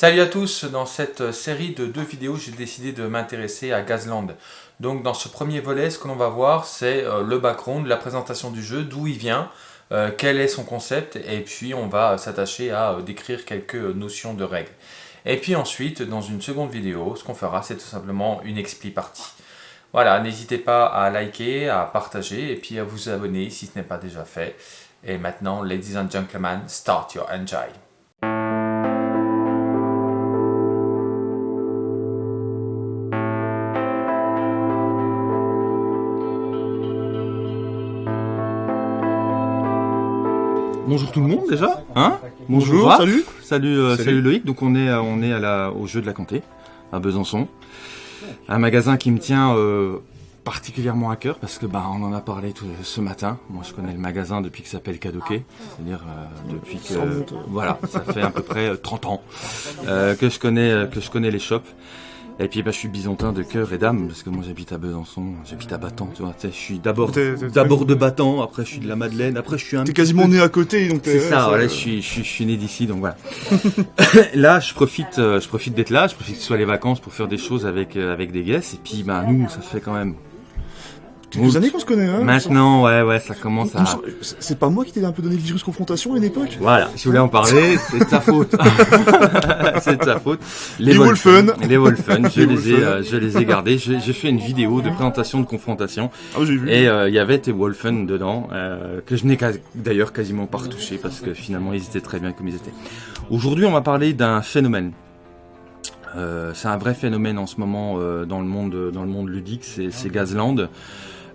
Salut à tous, dans cette série de deux vidéos, j'ai décidé de m'intéresser à Gazland. Donc dans ce premier volet, ce que l'on va voir, c'est euh, le background, la présentation du jeu, d'où il vient, euh, quel est son concept, et puis on va s'attacher à euh, décrire quelques notions de règles. Et puis ensuite, dans une seconde vidéo, ce qu'on fera, c'est tout simplement une expli partie. Voilà, n'hésitez pas à liker, à partager, et puis à vous abonner si ce n'est pas déjà fait. Et maintenant, ladies and gentlemen, start your enjoy. Bonjour tout le monde déjà, hein Bonjour, salut. Salut, euh, Salut. salut Loïc. Donc on est, euh, on est à la, au jeu de la Comté, à Besançon, un magasin qui me tient euh, particulièrement à cœur parce que bah on en a parlé tout, ce matin. Moi je connais le magasin depuis qu'il s'appelle Cadoquet, c'est-à-dire euh, depuis que voilà, ça fait à peu près euh, 30 ans euh, que je connais que je connais les shops. Et puis bah, je suis bisontin de cœur et d'âme parce que moi j'habite à Besançon, j'habite à Battant, tu vois. Je suis d'abord de Battant, après je suis de la Madeleine, après je suis un T'es quasiment né à côté, donc t'es- c'est ouais, ça, ça, voilà, euh, je suis, je suis, je suis né d'ici, donc voilà. là, je profite, euh, je profite d'être là, je profite que ce soit les vacances pour faire des choses avec, euh, avec des guests, et puis, ben, nous, ça fait quand même. Quelques années qu'on se connaît, hein Maintenant, ouais, ouais, ça commence à. C'est pas moi qui t'ai un peu donné le virus confrontation à une époque Voilà, si vous voulez en parler, c'est de ta faute. c'est de ta faute. Les Wolfen. Les Wolfen, je Les les ai, euh, je les ai gardés. J'ai fait une vidéo de présentation de confrontation. Ah, j'ai vu. Et euh, il y avait tes Wolfen dedans, euh, que je n'ai d'ailleurs quasiment pas retouché parce que finalement ils étaient très bien comme ils étaient. Aujourd'hui, on va parler d'un phénomène. Euh, c'est un vrai phénomène en ce moment euh, dans le monde dans le monde ludique, c'est c'est Gazland.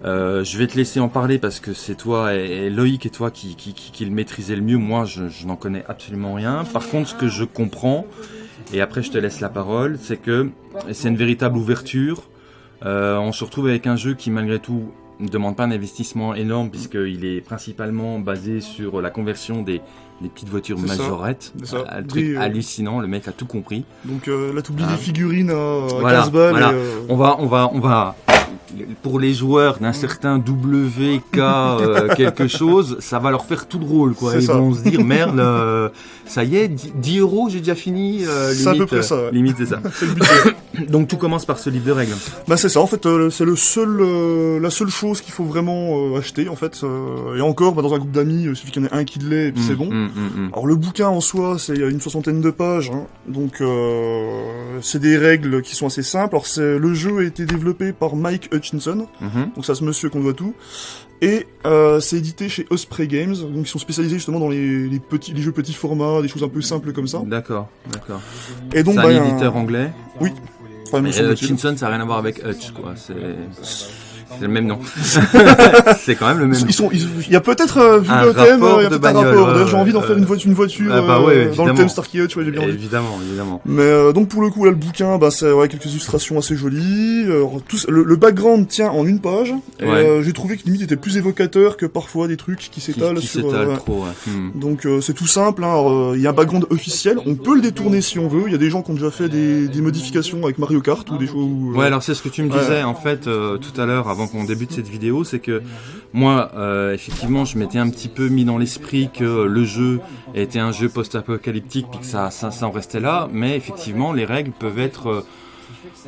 Euh, je vais te laisser en parler parce que c'est toi et, et Loïc et toi qui, qui, qui, qui le maîtrisez le mieux. Moi, je, je n'en connais absolument rien. Par contre, ce que je comprends, et après je te laisse la parole, c'est que c'est une véritable ouverture. Euh, on se retrouve avec un jeu qui, malgré tout, ne demande pas un investissement énorme puisqu'il est principalement basé sur la conversion des, des petites voitures ça. majorettes. C'est ça. Un truc Des, euh, hallucinant, le mec a tout compris. Donc euh, là, t'oublies Ah. les figurines à Voilà, 15 balles. voilà. et, euh, On va, on va, on va. Pour les joueurs d'un certain WK euh, quelque chose, ça va leur faire tout drôle, quoi. Ils ça. vont se dire merde, euh, ça y est, 10 10 euros, j'ai déjà fini. euh, C'est à peu limite, près ça, ouais. Limite, c'est ça. C'est le budget. Donc tout commence par ce livre de règles. bah c'est ça, en fait, euh, c'est le seul, euh, la seule chose qu'il faut vraiment euh, acheter, en fait. euh, et encore, bah, dans un groupe d'amis, euh, il suffit qu'il y en ait un qui l'ait, et puis c'est Mm, bon. mm, mm, mm. Alors le bouquin en soi, c'est une soixantaine de pages, hein. donc euh, c'est des règles qui sont assez simples. Alors c'est le jeu a été développé par Mike Hutchinson, Mhm. donc c'est à ce monsieur qu'on doit tout, et euh, c'est édité chez Osprey Games, donc ils sont spécialisés justement dans les, les petits, les jeux petits formats, des choses un peu simples comme ça. D'accord, d'accord. Et donc C'est bah, un éditeur anglais. semble-t-il. Hutchinson, ça n'a rien à voir avec Hutch, quoi. C'est c'est le même nom. c'est quand même le même nom. Ils sont, il y a peut-être euh, vu Un le thème, euh, il y a peut-être un rapport. D'ailleurs, j'ai envie d'en faire une voiture, une voiture ah bah euh, ouais, dans le thème ouais, j'ai bien envie. Évidemment, évidemment. Mais donc pour le coup là le bouquin bah c'est ouais, quelques illustrations assez jolies. Tout, le, le background tient en une page. Et Ouais. j'ai trouvé que limite était plus évocateur que parfois des trucs qui s'étalent qui sur. trop. Hmm. Donc c'est tout simple. hein. Il y a un background officiel. On peut le détourner si on veut. Il y a des gens qui ont déjà fait des, des modifications avec Mario Kart ou des choses. où, Ouais, alors c'est ce que tu me disais en fait tout à l'heure avant qu'on débute cette vidéo, c'est que moi, euh, effectivement, je m'étais un petit peu mis dans l'esprit que le jeu était un jeu post-apocalyptique, puis que ça, ça, ça en restait là, mais effectivement, les règles peuvent être euh,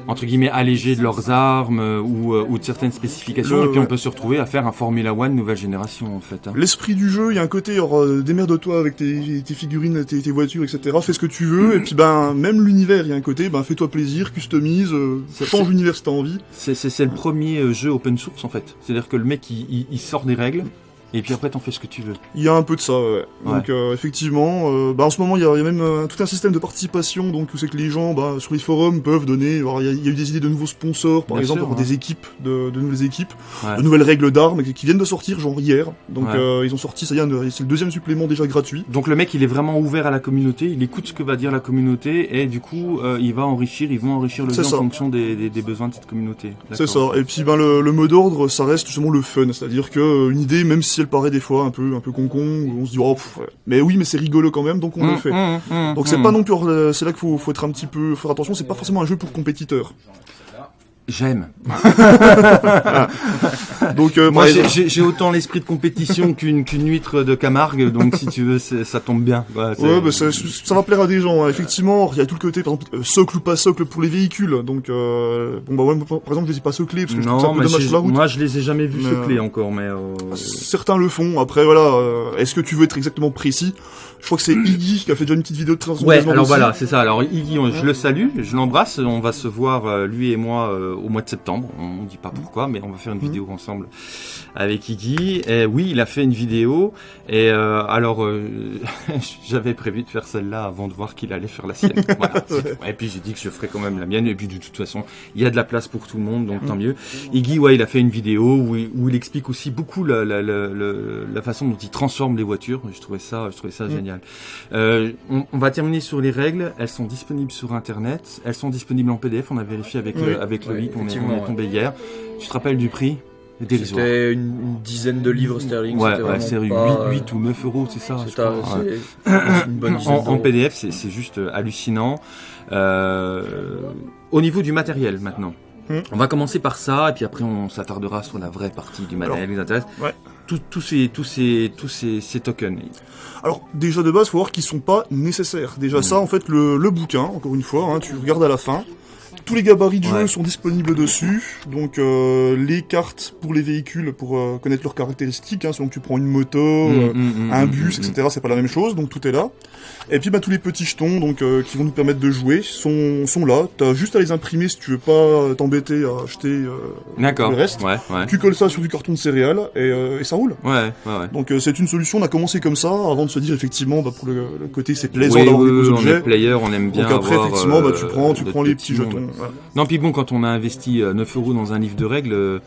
entre guillemets allégées de leurs armes euh, ou, euh, ou de certaines spécifications, Le- et puis on peut se retrouver à faire un Formula One nouvelle génération en fait. hein. L'esprit du jeu, il y a un côté, euh, démerde-toi avec tes, tes figurines, tes, tes voitures, etc. Fais ce que tu veux. Et puis ben même l'univers, il y a un côté, ben fais-toi plaisir, customise, euh, C'est- change l'univers si t'as envie. C'est le premier euh, jeu open source en fait. C'est-à-dire que le mec il, il- il sort des règles, et puis après t'en fais ce que tu veux. Il y a un peu de ça, ouais. Ouais. Donc euh, effectivement, euh, bah, en ce moment il y a, il y a même euh, tout un système de participation, donc où c'est que les gens bah, sur les forums peuvent donner. Il y, a- il y a eu des idées de nouveaux sponsors, par Bien exemple, sûr, pour ouais. des équipes, de, de nouvelles équipes, Ouais. de nouvelles règles d'armes qui qui viennent de sortir, genre hier. Donc Ouais. ils ont sorti, ça y est, c'est le deuxième supplément déjà gratuit. Donc le mec il est vraiment ouvert à la communauté, il écoute ce que va dire la communauté et du coup il va enrichir, ils vont enrichir le jeu en fonction des, des- des besoins de cette communauté. C'est ça. Et puis ben le, le mot d'ordre, ça reste justement le fun, c'est-à-dire que euh, une idée, même si elle paraît des fois un peu un peu concon, où on se dit oh, pff, mais oui, mais c'est rigolo quand même, donc on le Mmh, fait. mmh, mmh, Donc c'est pas non plus, euh, c'est là qu'il faut, faut être un petit peu, faire attention, c'est pas forcément un jeu pour compétiteurs. J'aime. Donc euh, Moi, j'ai- autant l'esprit de compétition qu'une qu'une huître de Camargue, donc si tu veux, ça tombe bien. Ouais, bah ça, ça va plaire à des gens. hein. Effectivement, il y a tout le côté, par exemple, euh, socle ou pas socle pour les véhicules. Donc, euh, bon bah ouais, par exemple, je les ai pas soclés parce que je trouve ça un peu dommage sur la route. moi je les ai jamais vus Mais, seclés encore, mais euh, Certains le font. Après, voilà, euh, est-ce que tu veux être exactement précis? Je crois que c'est Iggy qui a fait déjà une petite vidéo de présentation. Ouais, alors aussi. voilà, c'est ça. Alors Iggy, on- je le salue, je l'embrasse. On va se voir euh, lui et moi euh, au mois de septembre. On dit pas pourquoi, mais on va faire une Mhm. vidéo ensemble avec Iggy. Et oui, il a fait une vidéo. Et euh, alors, euh, j'avais prévu de faire celle-là avant de voir qu'il allait faire la sienne. Voilà. Et puis j'ai dit que je ferais quand même la mienne. Et puis de toute façon, il y a de la place pour tout le monde, donc tant mieux. Iggy, ouais, il a fait une vidéo où il, où il explique aussi beaucoup la, la, la, la, la façon dont il transforme les voitures. Je trouvais ça, je trouvais ça génial. Euh, on, on va terminer sur les règles. Elles sont disponibles sur Internet. Elles sont disponibles en PDF. On a vérifié avec, Oui. euh, avec Loïc. On est, effectivement, on est tombé hier. Tu te rappelles du prix? C'était une, une dizaine de livres sterling. Ouais, c'est 8, pas, 8 ou 9 euros, c'est ça crois. un- Ouais. une bonne En, en. PDF, c'est c'est juste euh, hallucinant. Euh, au niveau du matériel maintenant, Hmm. on va commencer par ça et puis après on s'attardera sur la vraie partie du matériel qui nous intéresse. ouais. Tous- tous ces tous ces tous ces, ces tokens. Alors, déjà de base, faut voir qu'ils sont pas nécessaires. Déjà Mm. ça, en fait, le, le bouquin, encore une fois, hein, tu regardes à la fin. Tous les gabarits de jeu sont disponibles dessus. Donc, euh, les cartes pour les véhicules, pour euh, connaître leurs caractéristiques, hein, selon que tu prends une moto, euh, Mm, mm, un mm, bus, mm, mm. etc. C'est pas la même chose, donc tout est là. Et puis bah, tous les petits jetons donc euh, qui vont nous permettre de jouer sont, sont là. T'as juste à les imprimer si tu veux pas t'embêter à acheter. euh, le reste. Ouais, ouais. Tu colles ça sur du carton de céréales et, euh, et ça roule. Ouais, ouais, ouais. Donc euh, c'est une solution. On a commencé comme ça avant de se dire effectivement bah, pour le, le côté c'est plaisant Oui, d'avoir oui, des oui, beaux on est objets. player, on aime bien Donc après avoir, effectivement bah, tu prends tu prends les petit petits jetons. Non, puis bon, quand on a investi euh, 9 euros dans un livre de règles, euh,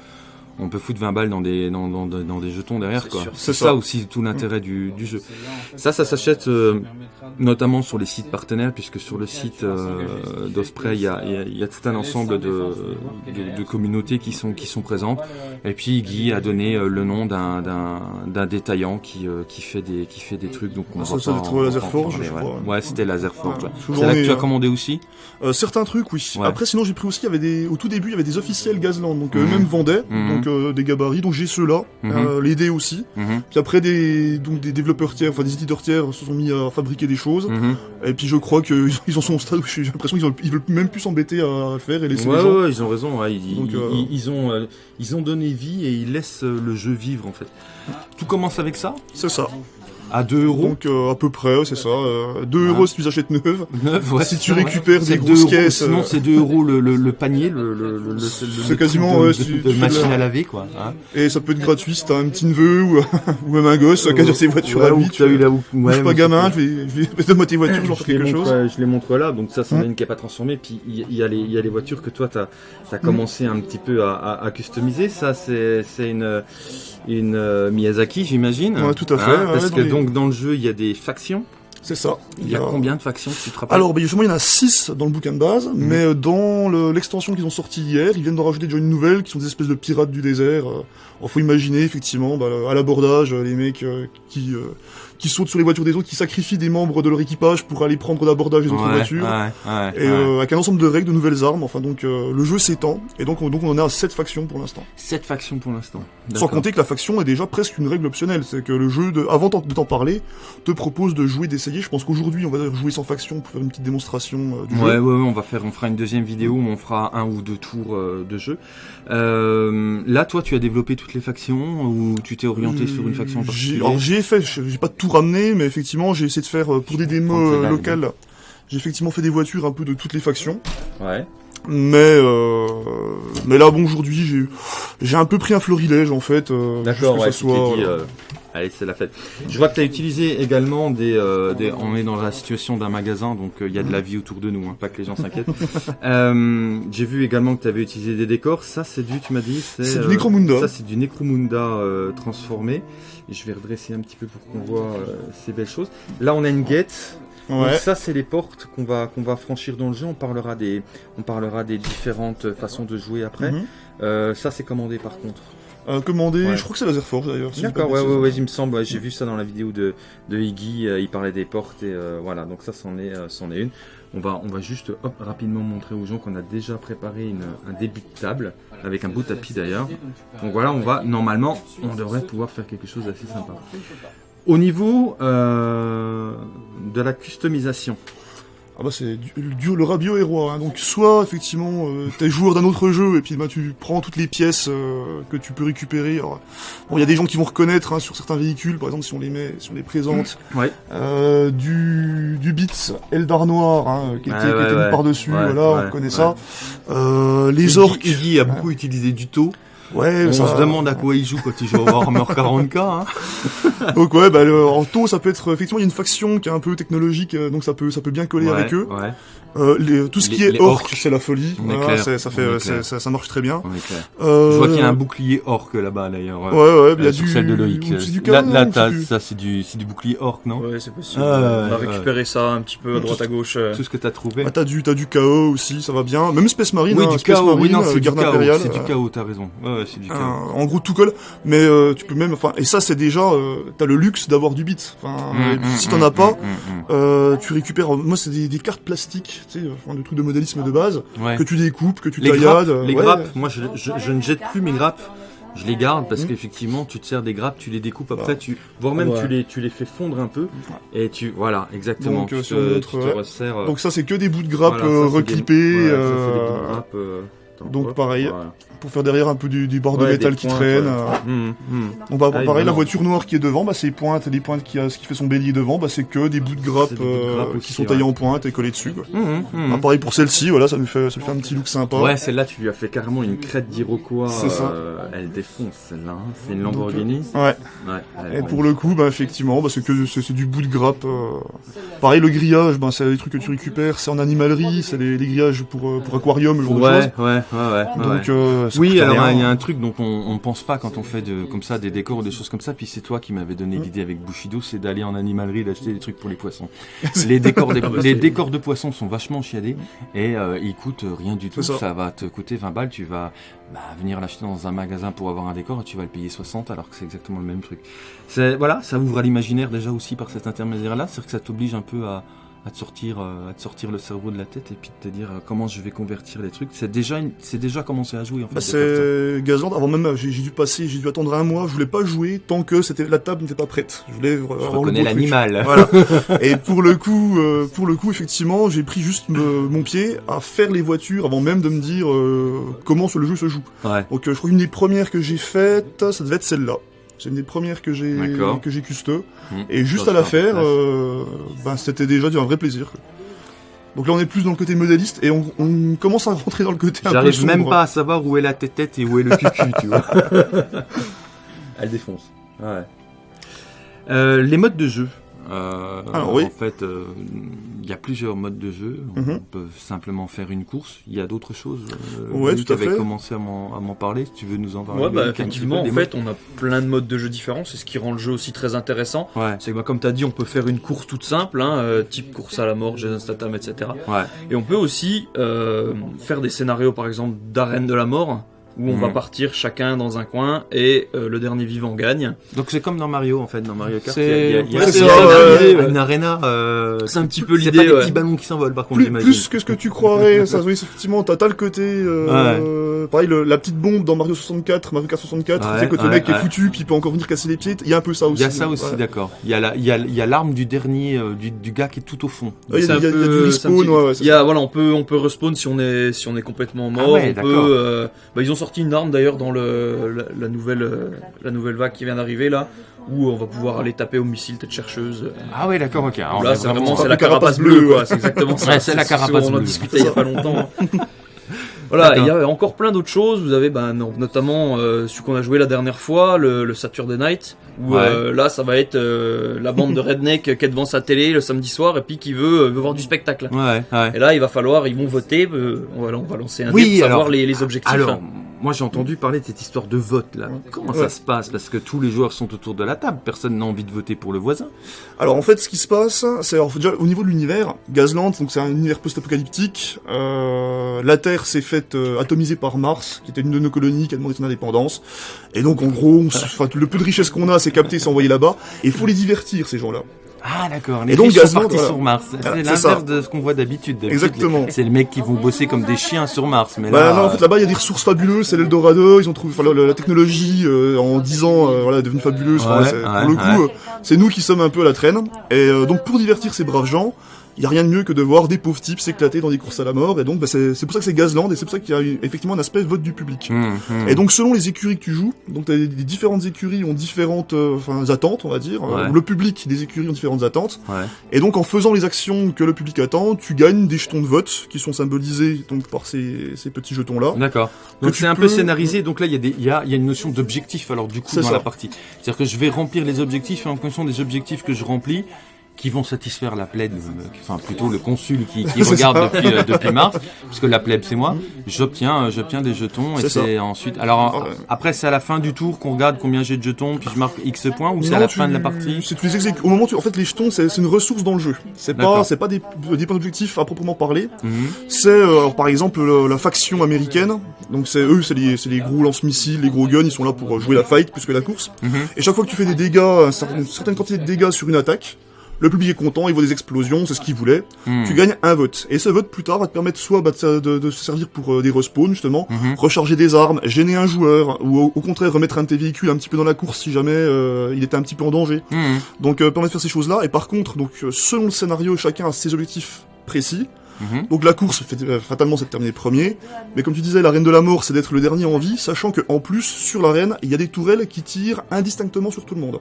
on peut foutre 20 balles dans des, dans, dans, dans des jetons derrière, C'est quoi. sûr. C'est C'est ça. ça. aussi tout l'intérêt du, du jeu. Ça, ça s'achète euh, notamment sur les sites partenaires, puisque sur le site euh, d'Osprey, il y a, il y a- il y a tout un ensemble de, de, de communautés qui sont, qui sont présentes. Et puis Guy a donné euh, le nom d'un, d'un, d'un détaillant qui, euh, qui, fait des, qui fait des trucs. Donc on Ça, va ça pas doit être en- on va Laser pas en Forge, parler, je ouais. crois. Ouais, c'était Laser Forge. Ouais. C'est là que tu as commandé aussi? Euh, certains trucs oui. Ouais. Après sinon j'ai pris aussi il y avait des au tout début il y avait des officiels Gazland donc Mhm. eux-mêmes vendaient donc euh, des gabarits donc j'ai ceux-là Mhm. euh, les dés aussi. Mhm. Puis après des donc des développeurs tiers enfin des éditeurs tiers se sont mis à fabriquer des choses. Mhm. Et puis je crois qu'ils ils en sont au stade où j'ai l'impression qu'ils ils veulent même plus s'embêter à le faire et laisser Ouais, les gens. ouais, ils ont raison. ouais, ils, Donc, ils- euh, ils- ont, ils ont donné vie et ils laissent le jeu vivre en fait. Tout commence avec ça, C'est ça. À 2 euros. Donc euh, à peu près, c'est ça. Euh, 2 Ouais. euros si tu les achètes neuves. Neuf, ouais, si c'est tu ouais. récupères C'est des deux grosses euros, caisses, Sinon, euh, c'est 2 euros le, le, le panier, le, le, le, le- C'est quasiment, de, ouais, de- de machine la- à laver quoi. Hein. Et ça peut être gratuit si t'as un petit neveu ou, ou même un gosse qui a déjà ses voitures Ouais, à lui. Tu t'as eu là où- je ouais, suis pas gamin, c'est- je vais, je vais donner tes voitures, les, quelque montre, chose. je les montre là, donc ça, c'en Hmm. est une qui n'est pas transformée. Puis il y, a les- il y a les voitures que toi, tu as, commencé un petit peu à, à- à customiser. Ça, c'est c'est une, une euh, Miyazaki, j'imagine. Ouais, tout à fait, Hein, ouais, parce que les- donc dans le jeu, il y a des factions. C'est ça. Il y a combien de factions, tu te rappelles Alors, ben, justement, il y en a 6 dans le bouquin de base, Mhm. mais euh, dans le- l'extension qu'ils ont sortie hier, ils viennent de rajouter déjà une nouvelle, qui sont des espèces de pirates du désert. Euh, Alors, faut imaginer, effectivement, bah, à l'abordage, euh, les mecs euh, qui, euh, qui sautent sur les voitures des autres, qui sacrifient des membres de leur équipage pour aller prendre l'abordage des autres Ouais, voitures. ouais, ouais, Et ouais. euh, avec un ensemble de règles, de nouvelles armes, enfin donc euh, le jeu s'étend, et donc on, donc on en est à 7 factions pour l'instant. Sept factions pour l'instant. Sans compter que la faction est déjà presque une règle optionnelle, c'est que le jeu, de, avant de t'en parler, te propose de jouer, d'essayer. Je pense qu'aujourd'hui on va jouer sans faction pour faire une petite démonstration euh, du Ouais, jeu. ouais, ouais, on va faire, on fera une deuxième vidéo où on fera un ou deux tours euh, de jeu. Là, toi, tu as développé toutes les factions ou tu t'es orienté sur une faction en particulier? Alors j'ai fait, j'ai pas tout ramené, mais effectivement j'ai essayé de faire euh, pour des démos euh, locales. J'ai effectivement fait des voitures un peu de toutes les factions, Ouais. mais euh, mais là bon aujourd'hui j'ai j'ai un peu pris un florilège en fait. euh, D'accord, ouais, soit, dit, euh, allez, c'est la fête. Je vois que tu as utilisé également des, euh, des- On est dans la situation d'un magasin, donc euh, il y a de la vie autour de nous, hein, pas que les gens s'inquiètent. euh, J'ai vu également que tu avais utilisé des décors. Ça, c'est du, tu m'as dit C'est du Necromunda. Ça, c'est du Necromunda transformé. Je vais redresser un petit peu pour qu'on voit ces belles choses. Là, on a une guette. Donc Ouais. ça, c'est les portes qu'on va qu'on va franchir dans le jeu. On parlera des on parlera des différentes façons de jouer après. Mhm. Ça, c'est commandé par contre. Commander. Ouais. Je crois que c'est Laser Forge d'ailleurs. si D'accord, ouais, ouais, ouais, il me semble. ouais, J'ai vu ça dans la vidéo de, de Iggy. euh, il parlait des portes et euh, voilà. Donc ça, c'en est, euh, c'en est une. On va, on va juste hop, rapidement montrer aux gens qu'on a déjà préparé une, un début de table avec un beau tapis d'ailleurs. Donc voilà, on va normalement, on devrait pouvoir faire quelque chose d'assez sympa. Au niveau euh, de la customisation, Ah bah c'est du, du- le rabio est roi. hein. Donc soit effectivement euh, t'es joueur d'un autre jeu et puis bah tu prends toutes les pièces euh, que tu peux récupérer. Alors, bon il y a des gens qui vont reconnaître hein, sur certains véhicules, par exemple si on les met, si on les présente, Ouais. euh, du du Beats Eldar Noir hein, qui était, Ouais, qui ouais, était mis ouais. par dessus. Voilà, on connaît ça. Euh, les orques. Iggy a beaucoup utilisé du taux. Ouais, On ça- se demande à quoi il joue quand il joue au Warhammer 40k. Hein. Donc ouais, bah, le, en taux, ça peut être effectivement il y a une faction qui est un peu technologique, euh, donc ça peut ça peut bien coller Ouais, avec eux. Ouais, Euh, les- tout ce Les- qui est orc, c'est la folie. On est Voilà, clair, c'est- ça fait euh, ça, ça marche très bien. on est clair. Euh, Je vois qu'il y a un bouclier orc là-bas d'ailleurs. Ouais ouais, il y Euh, a sur du celle de Loïc. du là, canon, là, plus. ça c'est du, c'est du bouclier orc, non Ouais, c'est possible. Ah, on a ouais, récupéré ça un petit peu à droite à gauche. euh. Tout ce que t'as trouvé. Ah, t'as du t'as du chaos aussi, ça va bien. Même Space Marine, oui, hein, du Space chaos. Oui, Marine, non, euh, c'est du garde impériale. C'est du euh, chaos, t'as raison. Ouais, ouais, c'est du euh, chaos. en gros tout colle, mais euh, tu peux même, enfin, et ça c'est déjà, euh, t'as le luxe d'avoir du bit. Enfin, Mm, mm, si mm, t'en as pas, euh, tu récupères. Moi c'est des cartes plastiques, tu sais, enfin, des trucs de modélisme de base. Ouais. que tu découpes, que tu Les taillades. grappes, euh, les ouais. grappes, moi je, je, je ne jette plus mes grappes. Je les garde parce Mhm. qu'effectivement, tu te sers des grappes, tu les découpes après, tu, voire même Ouais. tu les, tu les fais fondre un peu, et tu, voilà, exactement. Donc, euh, tu sur te, notre, tu te ouais. resserres. euh, Donc ça c'est que des bouts de grappes voilà, euh, des- reclippés. ouais, ça, c'est des bouts de grappes, euh, attends, donc, pareil. voilà. pour faire derrière un peu du, du bord de Ouais, métal qui pointes, traîne. ouais. euh. Donc bah, Ah, pareil, la voiture noire qui est devant, bah, c'est pointes, les pointes qui a, ce qui fait son bélier devant, bah, c'est que des bouts de de euh, qui sont taillés ouais. en pointe et collés dessus. Quoi. Hum. Ah, pareil pour celle-ci, voilà, ça nous fait, ça fait un petit look sympa. Ouais, celle-là, tu lui as fait carrément une crête d'Iroquois. C'est ça. euh, elle défonce, celle-là. hein. C'est une Lamborghini. Ouais. Ouais. est Et pour le coup, bah, effectivement, bah, c'est que c'est du bout de grappe. euh. Pareil, le grillage, bah, c'est des trucs que tu récupères, c'est en animalerie, c'est les, les grillages pour, euh, pour aquarium, ce genre de Ouais, choses. ouais, ouais. Donc, euh, Oui, alors il y a un truc dont on, on pense pas quand on fait de, comme ça des décors ou des choses comme ça. Puis c'est toi qui m'avais donné Mm. l'idée avec Bushido, c'est d'aller en animalerie d'acheter des trucs pour les poissons. les décors, des- Ah bah, les décors de poissons sont vachement chiadés et euh, ils coûtent rien du tout. Ça. ça. va te coûter 20 balles. Tu vas bah, venir l'acheter dans un magasin pour avoir un décor et tu vas le payer 60 alors que c'est exactement le même truc. C'est voilà, ça ouvre à l'imaginaire déjà aussi par cet intermédiaire-là, c'est-à-dire que ça t'oblige un peu à à te sortir euh, à te sortir le cerveau de la tête et puis de te dire euh, comment je vais convertir les trucs c'est déjà une- c'est déjà commencé à jouer en fait Bah, c'est Gazland. Avant même, j'ai dû passer, j'ai dû attendre un mois. Je voulais pas jouer tant que c'était la table n'était pas prête. Je voulais Je reconnais l'animal. Voilà. Et pour le coup, euh, pour le coup, effectivement, j'ai pris juste me- mon pied à faire les voitures avant même de me dire euh, comment le jeu se joue. Ouais. Donc, euh, je crois qu'une des premières que j'ai faites, ça devait être celle-là. C'est une des premières que j'ai que j'ai custeux. Mmh. Et juste à la faire, euh, ben, c'était déjà un vrai plaisir. quoi. Donc là, on est plus dans le côté modéliste et on, on commence à rentrer dans le côté un peu J'arrive même pas à savoir où est la tête et où est le cucu, tu vois. Elle défonce. Ouais. Euh, les modes de jeu. Euh, Alors, oui. En fait, euh, il y a plusieurs modes de jeu. Mhm. On peut simplement faire une course. Il y a d'autres choses. Euh, Ouais, Luc tout à avait fait. commencé à m'en à m'en parler. Si tu veux nous en parler. Ouais, bah, effectivement, en fait, on a plein de modes de jeu différents. C'est ce qui rend le jeu aussi très intéressant. Ouais. C'est que, bah, comme tu as dit, on peut faire une course toute simple, hein, euh, type course à la mort, Jason Statham, etc. Ouais. Et on peut aussi euh, faire des scénarios, par exemple, d'arène de la mort, où on va partir chacun dans un coin et euh, le dernier vivant gagne. Donc c'est comme dans Mario en fait, dans Mario Kart. C'est- il y a- il y a- il y a- ouais, il y c'est a ça, une arena- ouais. une arena. euh, C'est un petit peu C'est l'idée. pas des ouais. petits ballons qui s'envolent par contre, Plus, plus que ce que tu croirais, ça, oui, effectivement, t'as le côté, euh, pareil, le- la petite bombe dans Mario 64, Mario Kart 64, Ouais, tu sais, quand le ouais, mec est foutu, puis il peut encore venir casser les pieds, il y a un peu ça aussi. Il y a ça aussi, Ouais. d'accord. Il y a la- il y a, il y a l'arme du dernier, euh, du, du gars qui est tout au fond. Ouais, il y a- C'est du c'est respawn, petit- ouais, ouais, c'est Il y a, voilà, on peut, on peut respawn si on est, si on est complètement mort. Ah ouais, on d'accord. peut, euh, bah, ils ont sorti une arme d'ailleurs dans le, la, la nouvelle, euh, la nouvelle vague qui vient d'arriver là, où on va pouvoir aller taper au missile tête chercheuse. Ah ouais, d'accord, ok. Alors, là, c'est vraiment, c'est la carapace bleue, bleue, ouais. C'est exactement ça. Ouais, c'est la ce carapace On en bleue. discutait il y a pas longtemps. Voilà, D'accord. il y a encore plein d'autres choses. Vous avez ben, non, notamment euh, celui qu'on a joué la dernière fois, le, le Saturday Night, où Ouais. euh, là ça va être euh, la bande de redneck qui est devant sa télé le samedi soir et puis qui veut, euh, veut voir du spectacle. Ouais, ouais. Et là, il va falloir, ils vont voter. euh, on, va, on va lancer un Oui, dé pour savoir les, les objectifs. Alors, moi j'ai entendu parler de cette histoire de vote là. Comment ça se passe? Parce que tous les joueurs sont autour de la table, personne n'a envie de voter pour le voisin. Alors en fait, ce qui se passe, c'est au niveau de l'univers, Gazland, donc c'est un univers post-apocalyptique. Euh, la Terre s'est faite euh, atomiser par Mars, qui était une de nos colonies, qui a demandé son indépendance. Et donc en gros, on le peu de richesse qu'on a, c'est capté, c'est envoyé là-bas. Et il faut les divertir ces gens-là. Ah d'accord, Et donc, partis voilà. sur Mars. Ah, C'est c'est l'inverse de ce qu'on voit d'habitude. Exactement. C'est les mecs qui vont bosser comme des chiens sur Mars. Mais Bah là, non, en fait là-bas il y a des ressources fabuleuses, c'est l'Eldorado, ils ont trouvé, enfin la, la- technologie euh, en 10 ans, euh, voilà, est devenue fabuleuse. Ouais, pour le coup, ouais. euh, c'est nous qui sommes un peu à la traîne. Et euh, donc pour divertir ces braves gens, il y a rien de mieux que de voir des pauvres types s'éclater dans des courses à la mort. Et donc bah, c'est pour ça que c'est Gazland et c'est pour ça qu'il y a effectivement un aspect vote du public. Hum, hum. Et donc selon les écuries que tu joues, donc t'as des, des différentes écuries ont différentes euh, enfin, attentes, on va dire. Ouais. Euh, Le public des écuries ont différentes attentes. Ouais. Et donc en faisant les actions que le public attend, tu gagnes des jetons de vote qui sont symbolisés donc par ces, ces petits jetons là. D'accord. Donc c'est un peu scénarisé. Donc là, il y, a des- y, a, y a une notion d'objectif alors du coup C'est dans ça. la partie. C'est-à-dire que je vais remplir les objectifs et en fonction des objectifs que je remplis, qui vont satisfaire la plèbe, euh, enfin plutôt le consul qui, regarde depuis, euh, depuis mars, puisque la plèbe c'est moi. J'obtiens, euh, j'obtiens des jetons et C'est ensuite. Alors Ouais. après c'est à la fin du tour qu'on regarde combien j'ai de jetons, puis je marque X points ou c'est à la tu- fin de la partie? C'est tu les exécutes. Au moment où tu, en fait, les jetons, c'est une ressource dans le jeu. C'est pas, c'est pas des, des points d'objectif à proprement parler. Mhm. C'est, euh, par exemple, le- la faction américaine. Donc c'est eux, c'est les, les gros lance-missiles, les gros guns. Ils sont là pour jouer la fight plus que la course. Mhm. Et chaque fois que tu fais des dégâts, une certaine quantité de dégâts sur une attaque, le public est content, il voit des explosions, c'est ce qu'il voulait. Mhm. Tu gagnes un vote. Et ce vote plus tard va te permettre soit bah, de, de- de se servir pour euh, des respawns justement, Mhm. recharger des armes, gêner un joueur, ou au, au contraire remettre un de tes véhicules un petit peu dans la course si jamais euh, il était un petit peu en danger. Mhm. Donc euh, permet de faire ces choses-là. Et par contre, donc selon le scénario, chacun a ses objectifs précis. Mhm. Donc la course, fait- fatalement, c'est de terminer premier. Mais comme tu disais, la reine de la mort, c'est d'être le dernier en vie, sachant que en plus sur l'arène, il y a des tourelles qui tirent indistinctement sur tout le monde.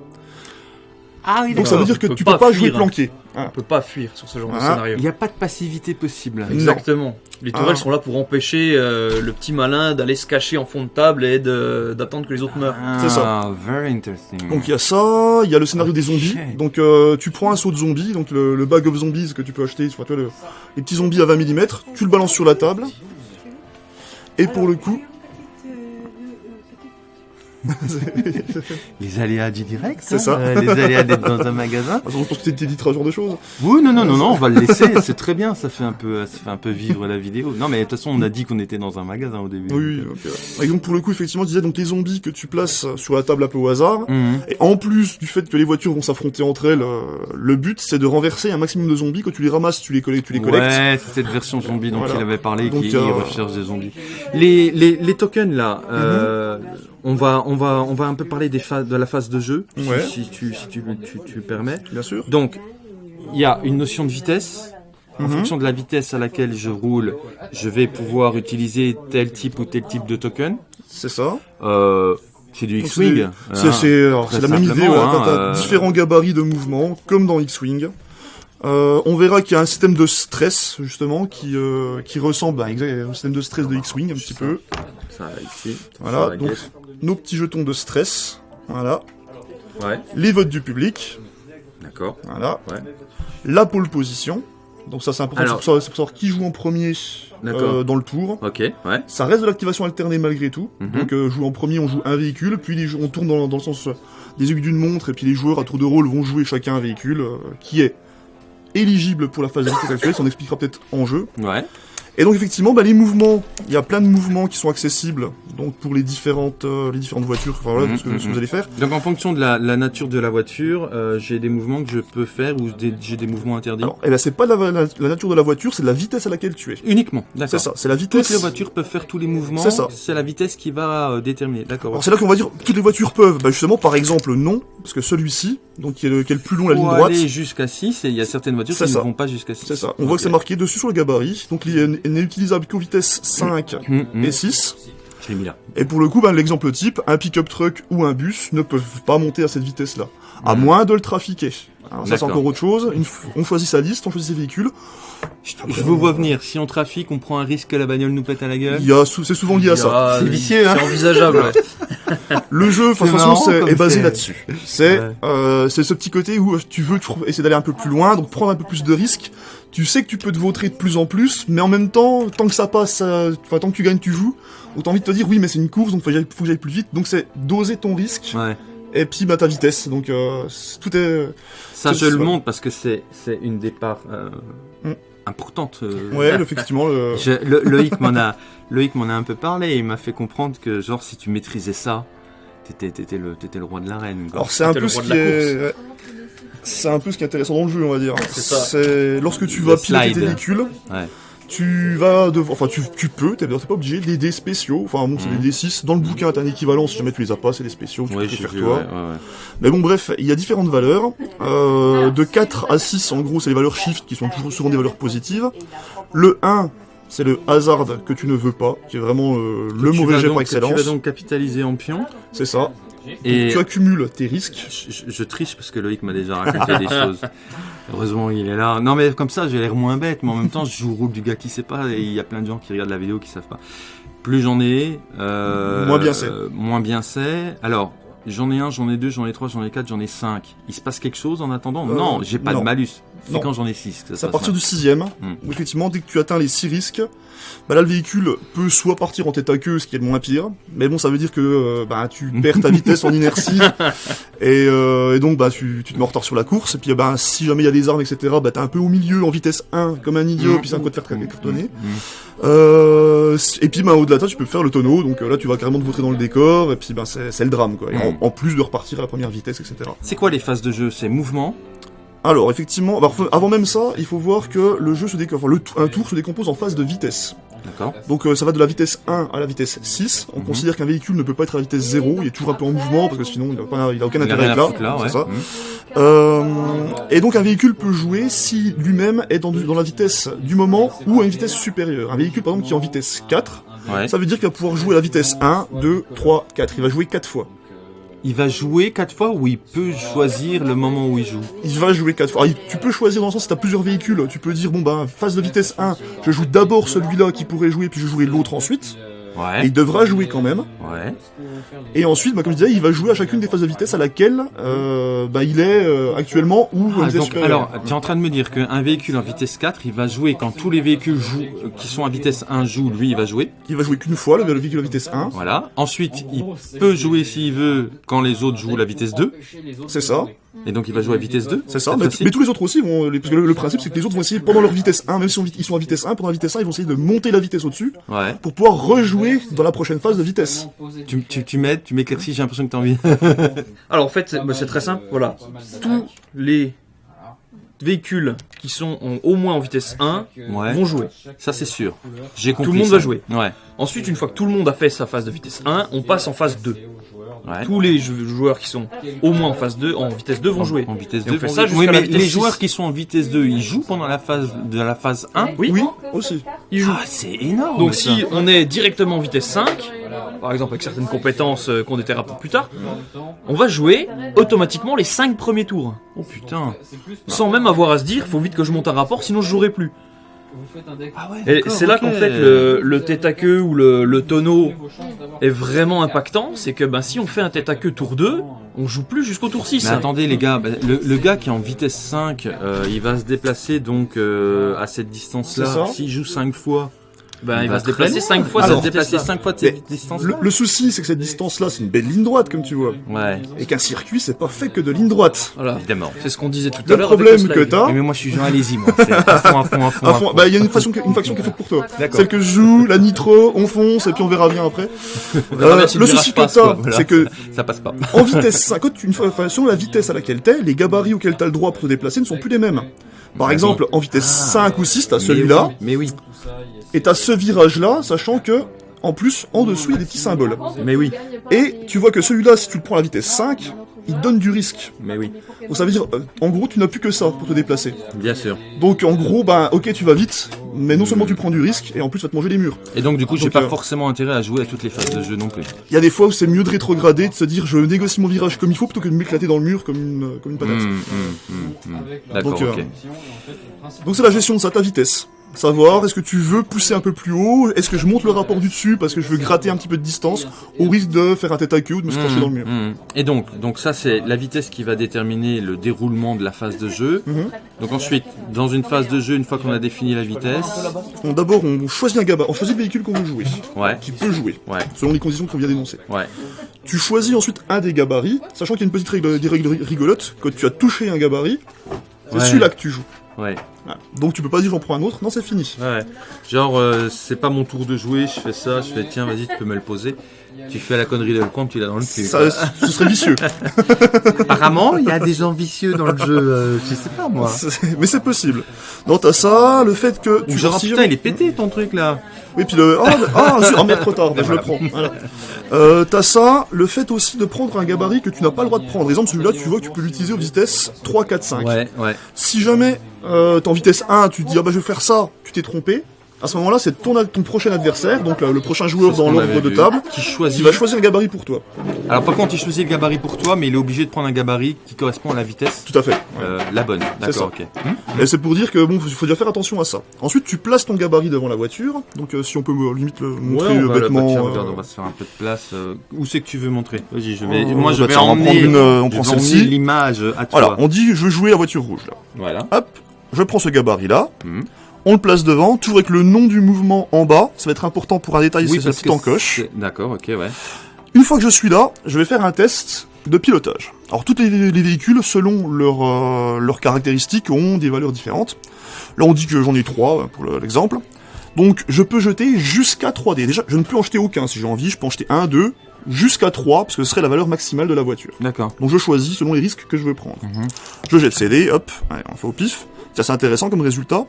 Ah oui, Donc ça veut dire que On peut tu pas peux pas jouer fuir. planqué. On peut pas fuir sur ce genre de Ah, scénario. Il n'y a pas de passivité possible. Exactement. Les tourelles Ah. sont là pour empêcher euh, le petit malin d'aller se cacher en fond de table et d'attendre que les autres meurent. C'est ça. Ah, very interesting. Donc il y a ça, il y a le scénario des zombies. Donc euh, tu prends un saut de zombies, donc le, le bag of zombies que tu peux acheter, enfin, tu vois, le- les petits zombies à 20 mm, tu le balances sur la table. Et pour le coup, Les aléas du direct, C'est hein, ça. euh, les aléas d'être dans un magasin. je pense que t'éditeras ce genre de choses. Oui, non, non, non, non, on va le laisser. C'est très bien. Ça fait un peu, ça fait un peu vivre la vidéo. Non, mais de toute façon, on a dit qu'on était dans un magasin au début. Oui, donc, euh, et donc pour le coup, effectivement, je disais donc les zombies que tu places sur la table un peu au hasard. Mhm. Et en plus du fait que les voitures vont s'affronter entre elles, euh, le but c'est de renverser un maximum de zombies. Quand tu les ramasses, tu les collectes. Tu les collectes. Ouais, c'est cette version zombie dont Voilà. il avait parlé, Donc, qui euh, recherche des zombies. Les, les, les tokens là, euh, on va, on va, on va un peu parler des de la phase de jeu, si- Ouais. si, tu, si tu, tu, tu le permets. Bien sûr. Donc, il y a une notion de vitesse. En Mhm. fonction de la vitesse à laquelle je roule, je vais pouvoir utiliser tel type ou tel type de token. C'est ça. Euh, c'est du X-Wing. C'est hein. c'est- la même idée. voilà, hein, euh, différents gabarits de mouvement, comme dans X-wing. Euh, on verra qu'il y a un système de stress justement qui euh, qui ressemble à un système de stress de X-wing un petit peu. Ça, ici. Voilà, donc nos petits jetons de stress. Voilà. Ouais, Les votes du public. d'accord. Voilà. Ouais. La pole position. Donc ça c'est important Alors- c'est pour, savoir- c'est pour savoir qui joue en premier euh, dans le tour. Ok, ouais. Ça reste de l'activation alternée malgré tout. Mhm. Donc euh, joue en premier, on joue un véhicule, puis les on tourne dans, dans le sens euh, des aiguilles d'une montre, et puis les joueurs à tour de rôle vont jouer chacun un véhicule euh, qui est éligible pour la phase de actuelle, ça on expliquera peut-être en jeu. Ouais. Et donc effectivement, bah, les mouvements, il y a plein de mouvements qui sont accessibles donc pour les différentes euh, les différentes voitures, enfin voilà, Mhm, ce, que, ce que vous allez faire. Donc en fonction de la, la nature de la voiture, euh, j'ai des mouvements que je peux faire ou j'ai des mouvements interdits? Alors, et là c'est pas la, la- la nature de la voiture, c'est la vitesse à laquelle tu es. Uniquement, d'accord. C'est ça, c'est la Toutes vitesse. les voitures peuvent faire tous les mouvements. C'est ça. C'est la vitesse qui va euh, déterminer. D'accord. Alors c'est là qu'on va dire toutes les voitures peuvent. Bah justement, par exemple, non, parce que celui-ci, donc qui est le, qui est le plus long, la ligne droite, aller jusqu'à 6 et il y a certaines voitures qui ça. ne vont pas jusqu'à 6. c'est ça. On voit que c'est marqué dessus sur le gabarit, donc il n'est utilisable qu'aux vitesses 5 Hum, hum. et 6. Je l'ai mis là. Et pour le coup, bah, l'exemple type, un pick-up truck ou un bus ne peuvent pas monter à cette vitesse-là, à moins de le trafiquer. Alors ça c'est encore autre chose. Une f- on choisit sa liste, on choisit ses véhicules. Je, je vous vois venir. Si on trafique, on prend un risque que la bagnole nous pète à la gueule. Il y a sou- c'est souvent lié à ça. Ah, C'est vicieux, hein. C'est envisageable, ouais. Le jeu, de toute façon, est basé là-dessus. C'est Ouais. euh, c'est ce petit côté où tu veux essayer d'aller un peu plus loin, donc prendre un peu plus de risques. Tu sais que tu peux te vautrer de plus en plus, mais en même temps, tant que ça passe, enfin tant que tu gagnes, tu joues. Donc t'as envie de te dire oui, mais c'est une course, donc faut, que j'aille- faut que j'aille plus vite. Donc c'est doser ton risque Ouais. et puis bah ta vitesse. Donc euh, tout est Ça, je le montre parce que c'est c'est une des parts euh, Mm. Importantes. euh, ouais, effectivement. Le... Je- le- Loïc m'en a, Loïc m'en a un peu parlé. Il m'a fait comprendre que genre si tu maîtrisais ça, t'étais, t'étais le, t'étais le roi de l'arène. quoi. Alors c'est un peu ce qui est c'est un peu ce qui est intéressant dans le jeu, on va dire. C'est ça. C'est lorsque tu Le vas piloter tes véhicules. Ouais. Tu vas devoir, enfin tu, tu peux, t'es t'es pas obligé, des dés spéciaux, enfin bon c'est des dés 6, dans le bouquin t'as un équivalent, si jamais tu les as pas, c'est des spéciaux, tu Ouais, peux les j'ai faire vu, toi. ouais, ouais, ouais. Mais bon bref, il y a différentes valeurs, euh, de 4 à 6 en gros c'est les valeurs shift qui sont toujours souvent des valeurs positives. Le 1 c'est le hasard que tu ne veux pas, qui est vraiment euh, le mauvais jet donc- par que Tu vas excellence, donc capitaliser en pion. c'est ça. Et Tu accumules tes risques, je, je- je triche parce que Loïc m'a déjà raconté des choses. Heureusement, il est là. Non, mais comme ça, j'ai l'air moins bête, mais en même temps, je joue le rôle du gars qui sait pas, et il y a plein de gens qui regardent la vidéo qui savent pas. Plus j'en ai, euh, Moins bien c'est. euh, moins bien c'est. Alors, j'en ai un, j'en ai deux, j'en ai trois, j'en ai quatre, j'en ai cinq. Il se passe quelque chose en attendant Euh, Non, j'ai pas non. de malus. C'est quand j'en ai six. que ça se c'est à partir mal. du sixième, Hmm. où effectivement dès que tu atteins les 6 risques, bah là le véhicule peut soit partir en tête à queue, ce qui est le moins pire, mais bon ça veut dire que euh, bah, tu perds ta vitesse en inertie, et, euh, et donc bah tu, tu te mets en retard sur la course, et puis bah, si jamais il y a des armes, etc., bah t'es un peu au milieu en vitesse 1, comme un idiot, Mhm. puis c'est un coup de faire cartonner. Mmh. Euh, et puis bah, au-delà de ça tu peux faire le tonneau, donc là tu vas carrément te vautrer dans le décor, et puis bah, c'est le drame quoi, et en, Mhm. En plus de repartir à la première vitesse, etc. C'est quoi les phases de jeu? C'est mouvement? Alors effectivement, avant même ça, il faut voir que le jeu se décompose, enfin, le un tour se décompose en phase de vitesse. D'accord. Donc euh, ça va de la vitesse 1 à la vitesse 6. On Mhm. considère qu'un véhicule ne peut pas être à la vitesse 0, il est toujours un peu en mouvement parce que sinon il a, pas, il a aucun Il intérêt à être là. là, ouais. ça. Mmh. Euh, et donc un véhicule peut jouer si lui-même est dans, dans la vitesse du moment ou à une vitesse supérieure. Un véhicule par exemple qui est en vitesse 4, Ouais. ça veut dire qu'il va pouvoir jouer à la vitesse 1, 2, 3, 4. Il va jouer 4 fois. Il va jouer quatre fois ou il peut choisir le moment où il joue Il va jouer 4 fois. Il- tu peux choisir dans le sens si tu as plusieurs véhicules, tu peux dire bon bah phase de vitesse 1, je joue d'abord celui-là qui pourrait jouer puis je jouerai l'autre ensuite. Et il devra jouer quand même. Ouais. Et ensuite, bah, comme je disais, il va jouer à chacune des phases de vitesse à laquelle euh, bah, il est euh, actuellement ou Ah, vitesse donc, supérieure. alors, tu es en train de me dire qu'un véhicule en vitesse 4, il va jouer quand tous les véhicules jouent, euh, qui sont à vitesse 1 jouent, lui, il va jouer? Il va jouer qu'une fois le, le véhicule à vitesse 1. Voilà. Ensuite, il peut jouer s'il veut quand les autres jouent la vitesse 2. C'est ça. Et donc, il va jouer à vitesse 2. C'est ça. Mais, tous les autres aussi vont. Parce que le, le principe, c'est que les autres vont essayer pendant leur vitesse 1, même si on- ils sont à vitesse 1, pendant la vitesse 1, ils vont essayer de monter la vitesse au-dessus Ouais. pour pouvoir rejouer dans la prochaine phase de vitesse. Tu, tu, tu m'aides, tu m'éclaircis, j'ai l'impression que tu as envie. Alors en fait, c'est bah, c'est très simple. Voilà, tous les véhicules qui sont en- au moins en vitesse 1 Ouais. vont jouer. Ça, c'est sûr. J'ai compris. Tout le monde ça. va jouer. Ouais. Ensuite, une fois que tout le monde a fait sa phase de vitesse 1, on passe en phase 2. Ouais. Tous les jou- joueurs qui sont au moins en phase 2, en vitesse 2 vont jouer. En vitesse Et 2. on fait vont ça jouer. jusqu'à Oui, la mais les 6. joueurs qui sont en vitesse 2, ils jouent pendant la phase de la phase 1 Oui, Oui, aussi. ils jouent. Ah, c'est énorme. Donc ça. si on est directement en vitesse 5, par exemple avec certaines compétences euh, qu'on déterra plus tard, on va jouer automatiquement les 5 premiers tours. Oh putain. Sans même avoir à se dire, faut vite que je monte un rapport, sinon je jouerai plus. Ah ouais. Et c'est là qu'en fait le, le tête à queue ou le, le tonneau est vraiment impactant, c'est que ben, si on fait un tête à queue tour 2, on joue plus jusqu'au tour 6. Mais attendez les gars, bah, le, le gars qui est en vitesse 5, euh, il va se déplacer donc euh, à cette C'est distance-là. ça. S'il joue 5 fois, Ben, il va se déplacer loin. 5 fois Alors, se cette déplacer vitesse 5 fois de Mais cette distance Le, le souci, c'est que cette distance-là, c'est une belle ligne droite, comme tu vois. Ouais, Et qu'un circuit, c'est pas fait que de ligne droite. Voilà. évidemment. C'est ce qu'on disait tout à Le l'heure. problème le que slide. t'as, Mais moi je suis Jean allez-y moi. C'est à fond, à fond, à fond. à fond- bah, il y a une façon, une faction qui est faite pour toi. D'accord. Celle que je joue, la nitro, on fonce, et puis on verra bien après. On verra bien Euh, le souci que t'as, c'est que Ça passe pas. en vitesse 5, quand tu, une fois, selon la vitesse à laquelle t'es, les gabarits auxquels t'as le droit pour te déplacer ne sont plus les mêmes. Par Ah exemple, en vitesse 5 ou 6, t'as celui-là, Mais oui, et t'as ce virage-là, sachant que, en plus, en dessous, il y a des petits symboles. mais oui, Et tu vois que celui-là, si tu le prends à la vitesse 5, il te donne du risque. mais oui, Donc ça veut dire, euh, en gros, tu n'as plus que ça pour te déplacer. bien sûr. Donc en gros, ben, ok, tu vas vite, mais non seulement tu prends du risque, et en plus, tu vas te manger les murs. Et donc du coup, j'ai Donc, pas euh, forcément intérêt à jouer à toutes les phases de jeu non plus. Il y a des fois où c'est mieux de rétrograder, de se dire, je négocie mon virage comme il faut, plutôt que de m'éclater dans le mur comme une, euh, comme une patate. Hum, hum, hum, hum. D'accord, Donc, euh, ok. Donc c'est la gestion de ça, ta vitesse. Savoir, est-ce que tu veux pousser un peu plus haut? Est-ce que je monte le rapport du dessus parce que je veux gratter un petit peu de distance au risque de faire un tête à queue ou de me scratcher Mmh, dans le mur? mmh. Et donc, donc ça c'est la vitesse qui va déterminer le déroulement de la phase de jeu. Mhm. Donc ensuite, dans une phase de jeu, une fois qu'on a défini la vitesse, D'abord, on choisit un gabarit, on choisit le véhicule qu'on veut jouer, ouais, qui peut jouer, ouais, selon les conditions qu'on vient d'énoncer. ouais, Tu choisis ensuite un des gabarits, sachant qu'il y a une petite règle, des règles rigolotes, quand tu as touché un gabarit, c'est celui-là que tu joues. Ouais, Voilà. Donc tu peux pas dire j'en prends un autre, non c'est fini. ouais. Genre, euh, c'est pas mon tour de jouer, je fais ça, je fais tiens, vas-y, tu peux me le poser. Tu fais la connerie de le compte, tu l'as dans le cul. Ça, ce serait vicieux. Apparemment, il y a des gens vicieux dans le jeu, euh, je sais pas moi. Mais c'est possible. Non, t'as ça, le fait que tu genre, putain, il est pété ton truc là. Oui, puis le... Ah, ah, ah, merde, trop tard, bah, je le prends. Voilà. Euh, t'as ça, le fait aussi de prendre un gabarit que tu n'as pas le droit de prendre. Par exemple, celui-là, tu vois que tu peux l'utiliser aux vitesses 3, 4, 5. Ouais, ouais. Si jamais euh, t'es en vitesse 1, tu te dis ah bah je vais faire ça, tu t'es trompé. À ce moment-là, c'est ton, ton prochain adversaire, donc euh, le prochain joueur dans l'ordre de table, Qui choisit. va choisir le gabarit pour toi. Alors par contre, il choisit le gabarit pour toi, mais il est obligé de prendre un gabarit qui correspond à la vitesse. Tout à fait. euh, la bonne, d'accord, ok. Et c'est pour dire que bon, faut, faut déjà faire attention à ça. Ensuite, tu places ton gabarit devant la voiture. Donc euh, si on peut limite le montrer Ouais, on va, bêtement. regarde, on va se faire un peu de place. où c'est que tu veux montrer? Vas-y, je vais. Oh, moi, je vais emmener. prendre une, on prend celle-ci. l'image à toi. Voilà, on dit je veux jouer la voiture rouge là. Voilà. Hop, je prends ce gabarit là. Mhm. On le place devant, toujours avec le nom du mouvement en bas. Ça va être important pour un détail, c'est parce cette que encoche. c'est- D'accord, ok, ouais. Une fois que je suis là, je vais faire un test de pilotage. Alors tous les, les véhicules, selon leurs euh, leurs caractéristiques, ont des valeurs différentes. Là on dit que j'en ai trois, pour le- l'exemple. Donc je peux jeter jusqu'à 3D. Déjà, je ne peux en jeter aucun si j'ai envie, je peux en jeter 1, 2, jusqu'à 3, parce que ce serait la valeur maximale de la voiture. D'accord. Donc je choisis selon les risques que je veux prendre. Mhm. Je jette CD, hop, allez, on fait au pif. C'est assez intéressant comme résultat.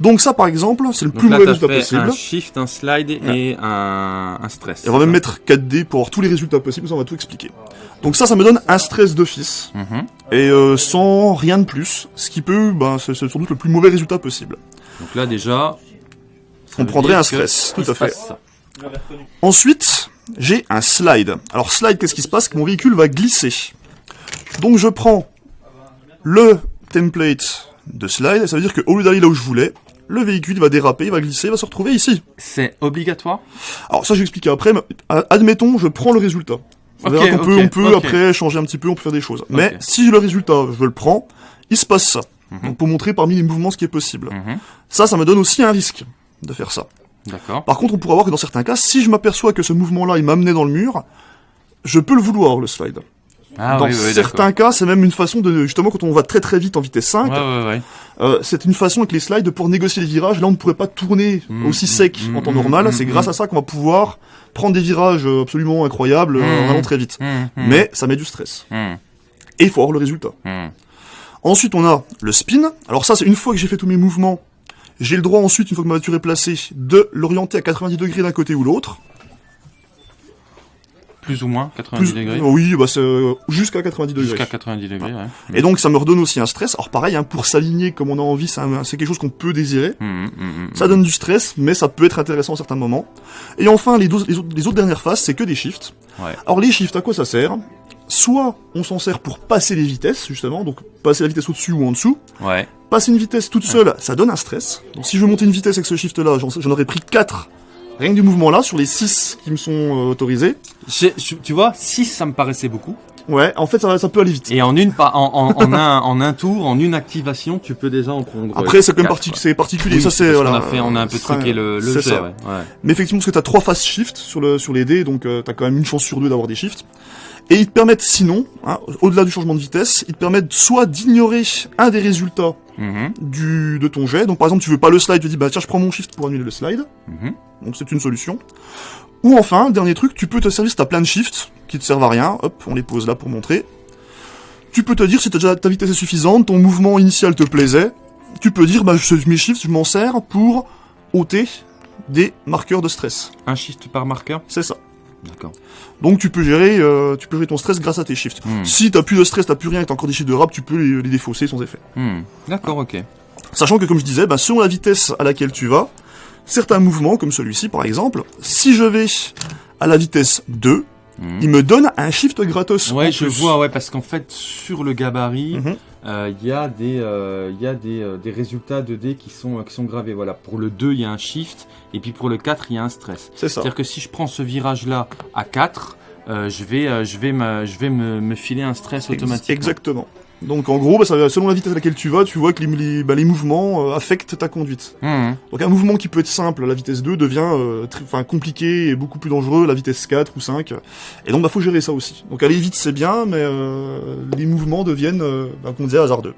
Donc ça par exemple, c'est le Donc plus là, mauvais résultat fait possible. un shift, un slide et un, un stress. Et on va même mettre 4D pour avoir tous les résultats possibles, ça on va tout expliquer. Donc ça, ça me donne un stress d'office, Mhm. et euh, sans rien de plus, ce qui peut, ben, c'est sans doute le plus mauvais résultat possible. Donc là, déjà. On prendrait un stress, tout à fait. ça. Ensuite, j'ai un slide. Alors slide, qu'est-ce qui se passe? Que mon véhicule va glisser. Donc je prends le template de slide, ça veut dire qu'au lieu d'aller là où je voulais, le véhicule va déraper, il va glisser, il va se retrouver ici. C'est obligatoire? Alors ça, je vais expliquer après, mais admettons, je prends le résultat. On Ok, verra qu'on peut, on peut après changer un petit peu, on peut faire des choses. Mais si le résultat, je le prends, il se passe ça. Mhm. Donc pour montrer parmi les mouvements ce qui est possible. Mhm. Ça, ça me donne aussi un risque de faire ça. D'accord. Par contre, on pourra voir que dans certains cas, si je m'aperçois que ce mouvement-là, il m'amenait dans le mur, je peux le vouloir, le slide. Ah, dans oui, oui, certains cas, c'est même une façon de, justement, quand on va très très vite en vitesse 5, d'accord. Ouais, ouais, ouais. euh, c'est une façon avec les slides pour négocier les virages. Là, on ne pourrait pas tourner Mm, aussi mm, sec mm, en temps normal. c'est grâce à ça qu'on va pouvoir prendre des virages absolument incroyables euh, en allant très vite. Mais ça met du stress. Et il faut avoir le résultat. Ensuite, on a le spin. Alors ça, c'est une fois que j'ai fait tous mes mouvements, j'ai le droit ensuite, une fois que ma voiture est placée, de l'orienter à 90 degrés d'un côté ou l'autre. Plus ou moins 90 Plus- degrés. Oui, bah c'est euh, jusqu'à 90 degrés. Jusqu'à 90 degrés, ouais. Et donc ça me redonne aussi un stress. Alors pareil, hein, pour s'aligner comme on a envie, c'est quelque chose qu'on peut désirer. Mhm, mhm, mhm. Ça donne du stress, mais ça peut être intéressant à certains moments. Et enfin, les, autres, les autres dernières phases, c'est que des shifts. Ouais. Alors les shifts, à quoi ça sert? Soit on s'en sert pour passer les vitesses, justement, donc passer la vitesse au-dessus ou en dessous. Ouais. Passer une vitesse toute seule, ça donne un stress. Donc si je veux monter une vitesse avec ce shift-là, j'en aurais pris 4 rien que du mouvement-là, sur les 6 qui me sont euh, autorisés. Tu vois, 6 ça me paraissait beaucoup. Ouais, en fait, ça, ça peut aller vite. Et en une en, en, en un en un tour, en une activation, tu peux déjà en prendre. Après, c'est quand même parti- c'est particulier. Oui, ça, c'est voilà. qu'on a fait, on a un peu truqué le, le ouais. ouais. Mais effectivement, parce que t'as trois phases shift sur le sur les dés, donc euh, t'as quand même une chance sur deux d'avoir des shifts. Et ils te permettent sinon, hein, au-delà du changement de vitesse, ils te permettent soit d'ignorer un des résultats Mhm, du de ton jet. Donc par exemple, tu veux pas le slide, tu dis bah tiens, je prends mon shift pour annuler le slide. mhm. Donc c'est une solution. Ou enfin, dernier truc, tu peux te servir si t'as plein de shifts qui te servent à rien. Hop, on les pose là pour montrer. Tu peux te dire si t'as déjà ta vitesse est suffisante, ton mouvement initial te plaisait. Tu peux dire bah je, mes shifts, je m'en sers pour ôter des marqueurs de stress. Un shift par marqueur? C'est ça. D'accord. Donc tu peux gérer, euh, tu peux gérer ton stress grâce à tes shifts. Hmm. Si t'as plus de stress, t'as plus rien, et t'as encore des shifts de rap, tu peux les, les défausser sans effet. Hmm. D'accord, ok. Sachant que comme je disais, bah, selon la vitesse à laquelle tu vas, certains mouvements, comme celui-ci par exemple, si je vais à la vitesse 2, Mhm. il me donne un shift gratos. Ouais, je vois, ouais, parce qu'en fait, sur le gabarit, Mhm. euh, il y a des, euh, y a des, euh, des résultats de dés qui sont, qui sont gravés. Voilà, pour le 2, il y a un shift, et puis pour le 4, il y a un stress. C'est ça. C'est-à-dire que si je prends ce virage-là à 4, euh, je vais, je vais, me, je vais me, me filer un stress automatique. Exactement. Donc en gros, bah, ça, selon la vitesse à laquelle tu vas, tu vois que les, les, bah, les mouvements euh, affectent ta conduite. Mhm. Donc un mouvement qui peut être simple à la vitesse 2 devient euh, très- compliqué et beaucoup plus dangereux à la vitesse 4 ou 5. Et donc bah faut gérer ça aussi. Donc aller vite c'est bien, mais euh, les mouvements deviennent, euh, bah, comme on disait, hasardeux.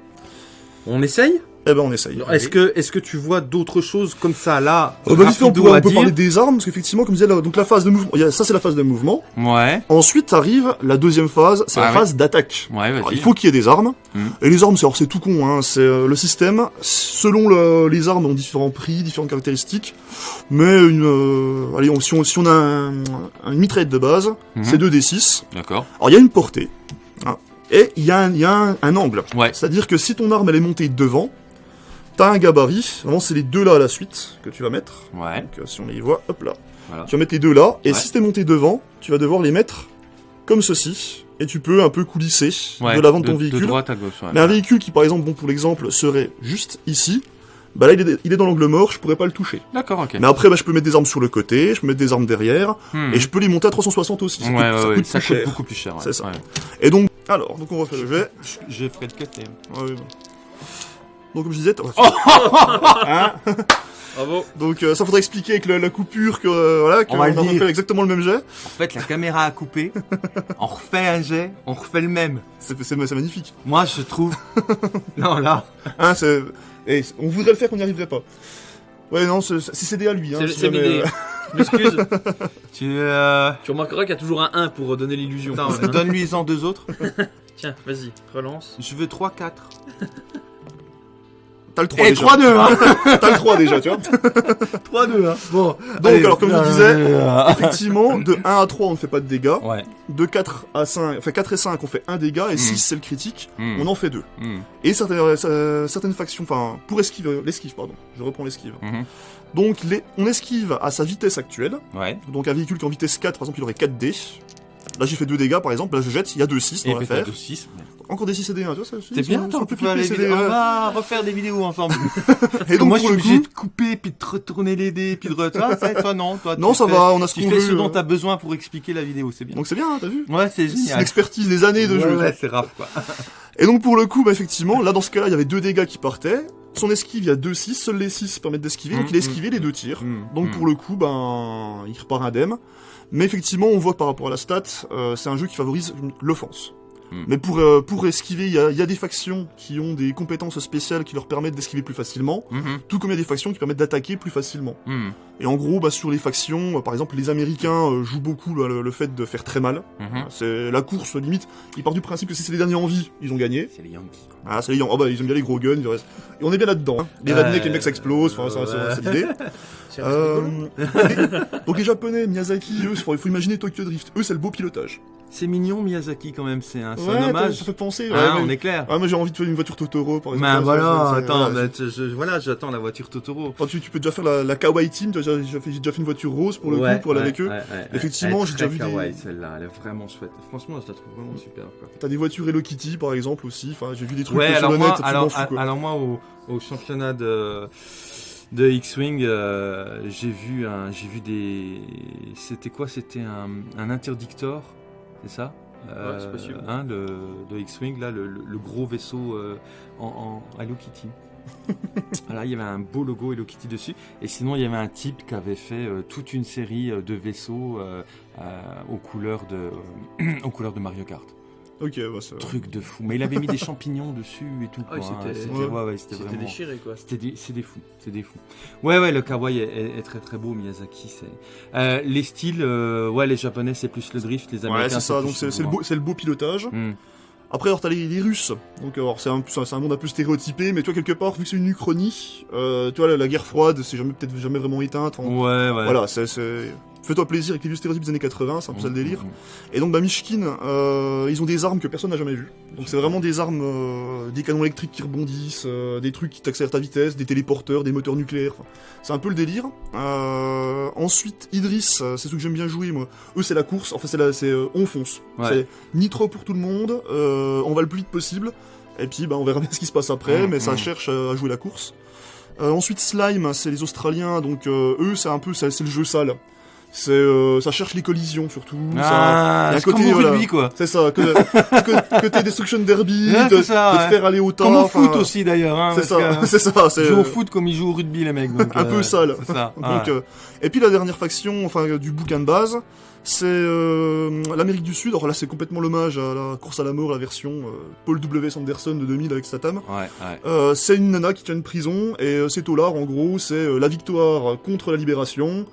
On essaye? Eh ben on essaye. Est-ce que, est que tu vois d'autres choses comme ça là Euh, bah, on peut, on peut parler des armes, parce qu'effectivement, comme je disais, là, donc la phase de mouvement, ça c'est la phase de mouvement. Ouais, Ensuite arrive la deuxième phase, c'est Ah la ouais. phase d'attaque. ouais, Alors, il faut qu'il y ait des armes. Mhm. Et les armes, c'est alors, c'est tout con, hein. C'est euh, le système. Selon le- les armes, ont différents prix, différentes caractéristiques. Mais une, euh, allez, on- si, on, si on a un, une mitraillette de base, Mhm. c'est 2d6. D'accord. Alors il y a une portée. hein. Et il y a, un, il y a un, un angle. Ouais. C'est-à-dire que si ton arme elle est montée devant, t'as un gabarit. Vraiment, c'est les deux là à la suite que tu vas mettre. Ouais. Donc euh, si on les voit, hop là. Voilà. Tu vas mettre les deux là. Et Ouais. si t'es monté devant, tu vas devoir les mettre comme ceci. Et tu peux un peu coulisser ouais. de l'avant de ton De véhicule. droite à gauche, ouais. Mais un véhicule qui, par exemple, bon, pour l'exemple, serait juste ici, bah là, il est, il est dans l'angle mort, je pourrais pas le toucher. D'accord, ok. Mais après, bah, je peux mettre des armes sur le côté, je peux mettre des armes derrière, Hmm. et je peux les monter à 360 aussi. Ça Ouais, coûte, ouais, ça coûte ça plus coûte cher. beaucoup plus cher. ouais. C'est ça. Ouais. Et donc, alors, donc on refait le jet. Je, je ferai le côté. Ouais, ouais. Donc, comme je disais, t- Hein Bravo. donc euh, ça faudrait expliquer avec la, la coupure que euh, voilà, qu'on On va a le dire. refait exactement le même jet. En fait, la caméra a coupé. on refait un jet, on refait le même. C'est c'est- c'est magnifique. Moi, je trouve. non, là. Hein, c'est, et on voudrait le faire, qu'on n'y arriverait pas. Ouais, non, c'est c'est cédé à lui. Hein, C'est si c'est jamais, l'idée. euh, Je m'excuse. Tu. Euh... tu remarqueras qu'il y a toujours un 1 pour donner l'illusion. Attends, Hein donne-lui en deux autres. Tiens, vas-y, relance. Je veux 3-4. T'as le 3 Et déjà. 3-2, hein T'as le 3 déjà, tu vois. 3-2, hein Bon. Donc, alors, comme je disais, euh, Effectivement, de 1 à 3, on ne fait pas de dégâts. Ouais. De 4 à 5, enfin 4 et 5, on fait 1 dégât. Et Mm. 6, c'est le critique. Hmm, On en fait 2. hmm, Et certaines, euh, certaines factions, enfin, pour esquive, l'esquive, pardon. Je reprends l'esquive. mhm. Donc, les, on esquive à sa vitesse actuelle. Ouais. Donc, un véhicule qui est en vitesse 4, par exemple, il aurait 4 dés. Là, j'ai fait 2 dégâts, par exemple. Là, je jette, il y a 2 6 Et dans l'affaire. peut-être 6. Encore des 6 et des 1, tu vois, ça C'est bien, on peut c'est vidéos. des, On euh, va refaire des vidéos ensemble. Et donc, moi, je suis obligé de couper, puis de retourner les dés, puis de retourner. Toi, non. Toi, non, tu ça fais- va, on a ce Tu qu'on fais veut. ce dont euh. t'as besoin pour expliquer la vidéo, c'est bien. Donc, c'est bien, hein, t'as vu Ouais, c'est C'est une génial. expertise des années de jeu. ouais, c'est rare, quoi. Et donc pour le coup, bah, effectivement, là dans ce cas-là, il y avait deux dégâts qui partaient. Son esquive, il y a 2 6, seuls les 6 permettent d'esquiver, donc Mm, il a esquivé les deux tirs. Mm, Donc mm. pour le coup, ben, il repart indemne. Mais effectivement, on voit par rapport à la stat, euh, c'est un jeu qui favorise l'offense. Mm. Mais pour, euh, pour esquiver, il y a, il y a des factions qui ont des compétences spéciales qui leur permettent d'esquiver plus facilement, Mhm, tout comme il y a des factions qui permettent d'attaquer plus facilement. mhm, Et en gros, bah, sur les factions, euh, par exemple, les Américains euh, jouent beaucoup là, le, le fait de faire très mal. C'est la course limite. Ils partent du principe que si c'est les derniers en vie, ils ont gagné. C'est les Yankees. Ah, c'est les Yankees. Oh bah, ils aiment bien les gros guns. ils restent- Et on est bien là-dedans. hein. Les rednecks, les mecs s'explosent. Enfin, c'est l'idée. Euh, donc les Japonais, Miyazaki, eux, il faut imaginer Tokyo Drift. Eux, c'est le beau pilotage. C'est mignon, Miyazaki, quand même. C'est un, c'est Ouais, un hommage. ça fait penser. Hein, ouais, on mais- est clair. Ah, moi j'ai envie de faire une voiture Totoro, par exemple. Ben voilà, attends, voilà. je- je- voilà, j'attends la voiture Totoro. Enfin, tu, tu peux déjà faire la, la Kawaii Team. tu vois, J'ai déjà, fait- une voiture rose pour le Ouais, coup, pour aller ouais, avec eux. ouais, ouais, Effectivement, j'ai déjà vu des- kawaii, celle-là, elle est vraiment chouette. Franchement, je la trouve vraiment super. T'as des voitures Hello Kitty, par exemple, aussi. Enfin, j'ai vu des trucs Ouais, sur alors le moi, net, alors, moi au championnat de, de X-Wing, euh, j'ai vu, un, j'ai vu des. C'était quoi? C'était un, un interdictor, c'est ça? Euh, Ouais, c'est possible. Hein, le, de X-Wing, là, le, gros vaisseau euh, en, en Hello Kitty. voilà, il y avait un beau logo Hello Kitty dessus. Et sinon, il y avait un type qui avait fait euh, toute une série de vaisseaux aux, couleurs de, aux couleurs de Mario Kart. Ok, bah, ça... Truc de fou. Mais il avait mis des champignons dessus et tout. Ah hein. c'était- ouais. ouais, ouais, c'était C'était vraiment. déchiré quoi. C'était des, c'est des fous, c'est des fous. Ouais, ouais, le kawaii est, est- est très très beau, Miyazaki. C'est euh, les styles, euh, ouais, les japonais c'est plus le drift, les Ouais, américains c'est ça. Donc c'est le c'est le, beau- c'est le beau pilotage. Hmm. Après, alors t'as les, les Russes. Donc alors c'est un, c'est un monde un peu stéréotypé, mais toi quelque part, vu que c'est une uchronie, euh, tu vois la, la guerre froide, c'est jamais peut-être jamais vraiment éteinte. enfin, Ouais, ouais. Voilà, c'est c'est fais-toi plaisir avec les vieux stéréotypes des années 80, c'est un peu ça le délire. Mhm. Et donc bah Mishkin, euh, ils ont des armes que personne n'a jamais vues. Donc c'est vraiment des armes, euh, des canons électriques qui rebondissent, euh, des trucs qui t'accélèrent ta vitesse, des téléporteurs, des moteurs nucléaires. C'est un peu le délire. Euh, ensuite Idris, c'est ceux que j'aime bien jouer moi. Eux c'est la course, enfin c'est la, c'est euh, on fonce. Ouais. C'est ni trop pour tout le monde, euh, on va le plus vite possible. Et puis bah on verra bien ce qui se passe après, mais ça cherche à jouer la course. Euh, ensuite Slime, c'est les Australiens, donc euh, eux c'est un peu, c'est le jeu sale. C'est, euh, ça cherche les collisions surtout. Ah, un comme côté, au voilà. rugby, quoi. c'est ça, que, que, t'es Destruction Derby, Ouais, de, ça, de ouais. faire aller au temps. Comme au foot aussi, d'ailleurs. Hein, C'est ça, que, c'est ça, c'est Ils jouent au euh, foot comme ils jouent au rugby, les mecs. Donc, un euh, peu sale. C'est ça. Donc, ouais. euh, et puis la dernière faction, enfin euh, du bouquin de base, c'est euh, l'Amérique du Sud. Alors là, c'est complètement l'hommage à la course à la mort, la version euh, Paul W. Sanderson de 2000 avec Statham. Ouais, ouais. Euh, c'est une nana qui tient une prison et euh, c'est Tolar en gros, c'est euh, la victoire contre la libération.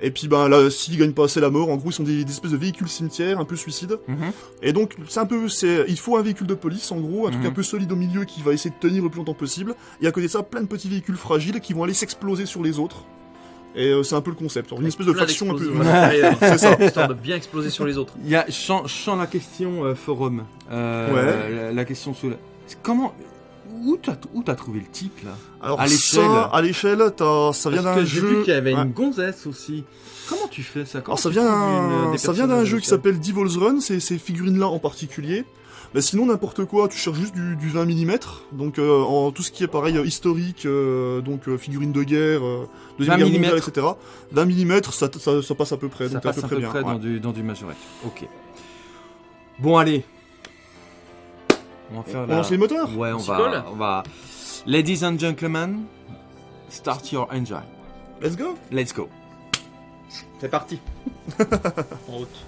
Et puis ben là, s'ils gagnent pas assez la mort, en gros, ils sont des, des espèces de véhicules cimetières, un peu suicides. Mhm. Et donc, c'est un peu, c'est, il faut un véhicule de police, en gros, un truc Mhm. un peu solide au milieu qui va essayer de tenir le plus longtemps possible. Et à côté de ça, plein de petits véhicules fragiles qui vont aller s'exploser sur les autres. Et euh, c'est un peu le concept. Une espèce de faction un peu. C'est ça. Histoire de bien exploser sur les autres. Il y a, sens la question euh, forum. Euh, Ouais. La, la question sur le... Comment... Où t'as où t'as trouvé le type, là? Alors, À l'échelle. ça, à l'échelle, ça vient Parce d'un que j'ai jeu. vu qu'il y avait Ouais. une gonzesse aussi. Comment tu fais ça? Comment Alors ça vient une- des ça vient d'un jeu qui s'appelle Devil's Run, c'est ces figurines-là en particulier. Mais sinon n'importe quoi, tu cherches juste du, du 20 mm, donc euh, en tout ce qui est pareil euh, historique, euh, donc euh, figurines de guerre, euh, deuxième 20 guerre mondiale, etc. 20 mm, ça, ça, ça passe à peu près, Ça donc t'es à passe peu à près peu bien. près ouais. dans, du, dans du majorette. Ok. Bon, allez. On va faire On la... lance les moteurs Ouais, on va, on va... Ladies and gentlemen, start your engine. Let's go Let's go. C'est parti. en route.